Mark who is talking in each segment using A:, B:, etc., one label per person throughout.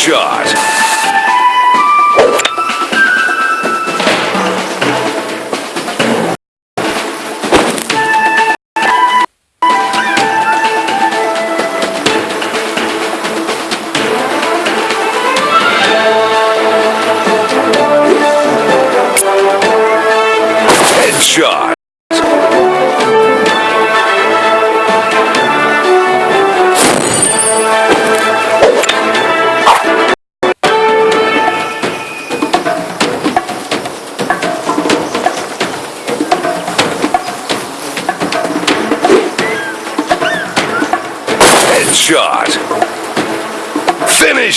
A: shot.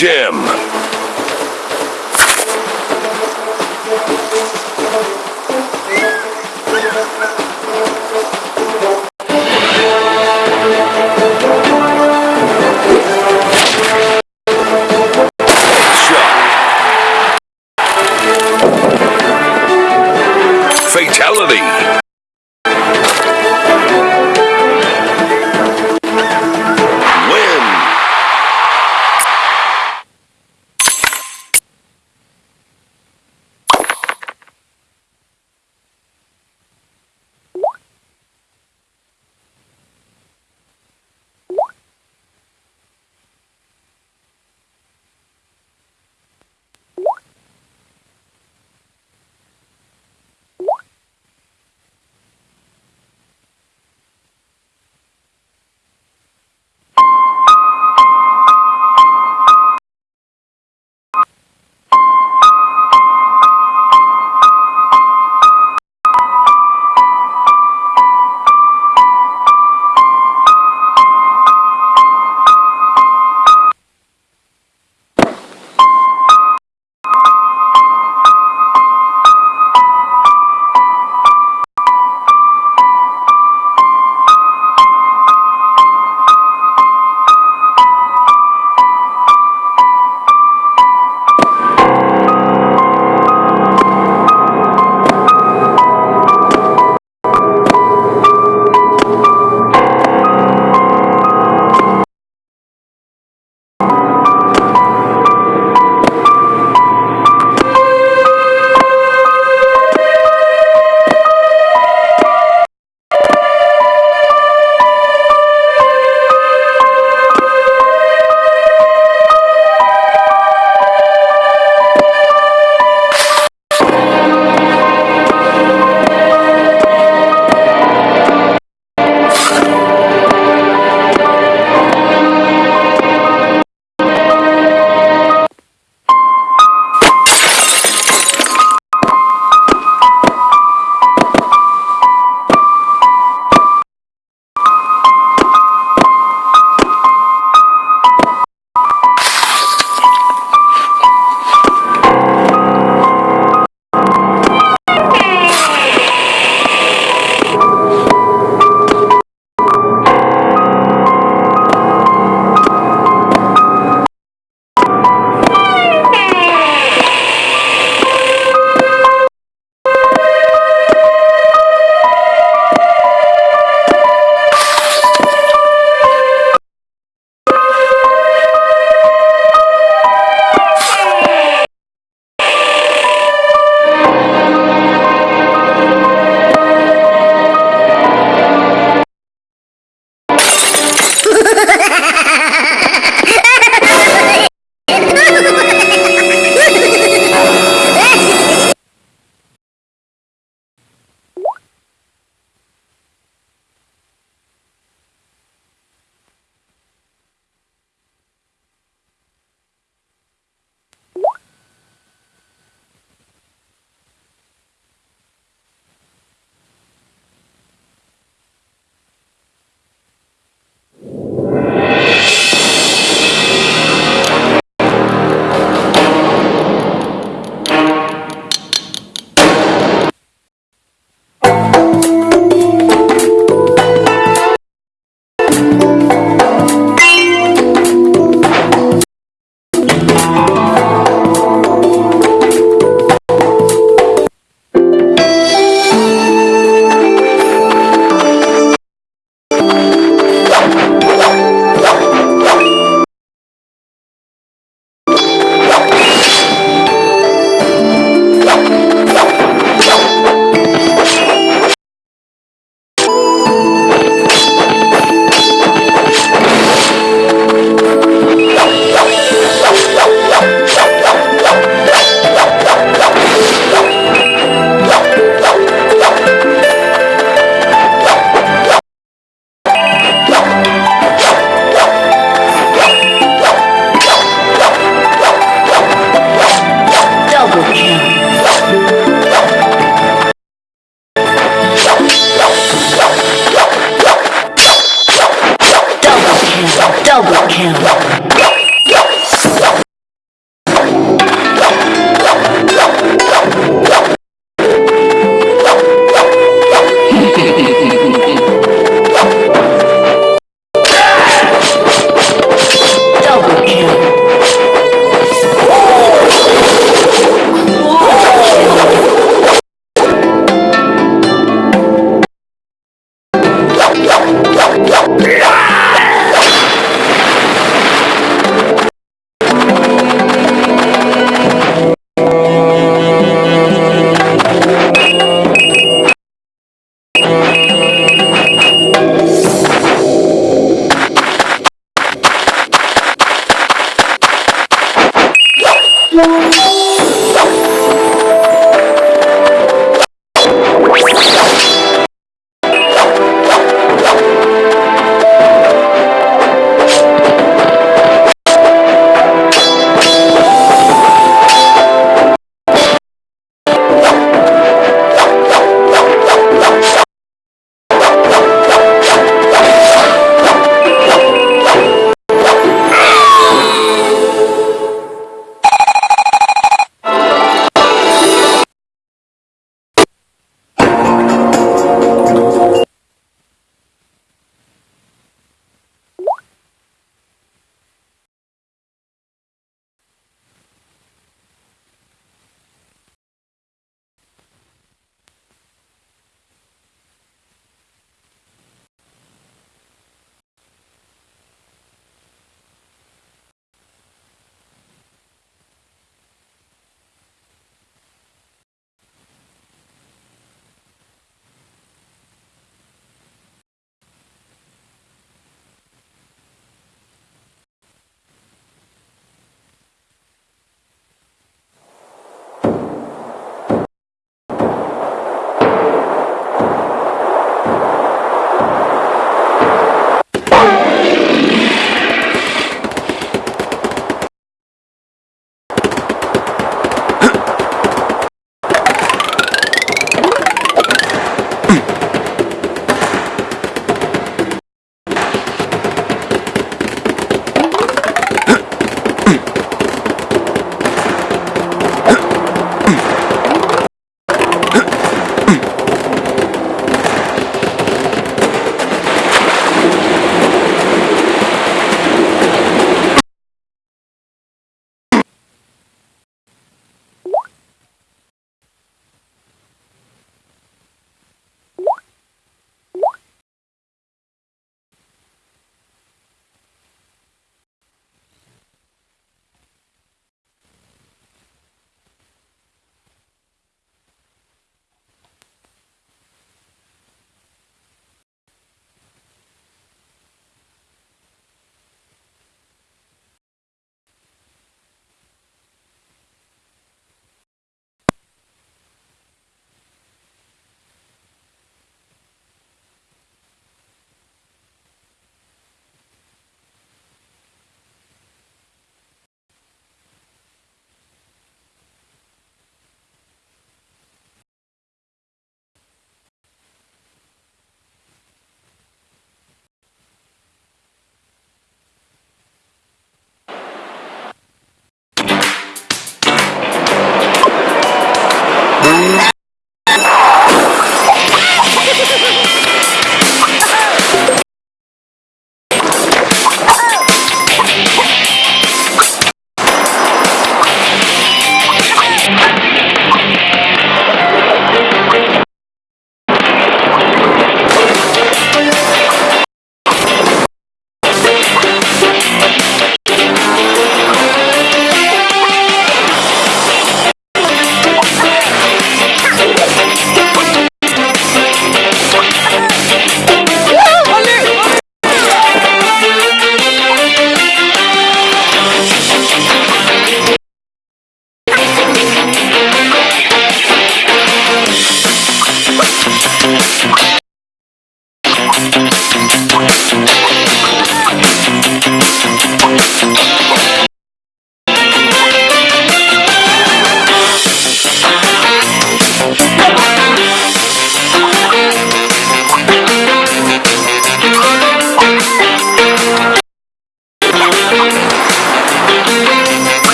A: Finish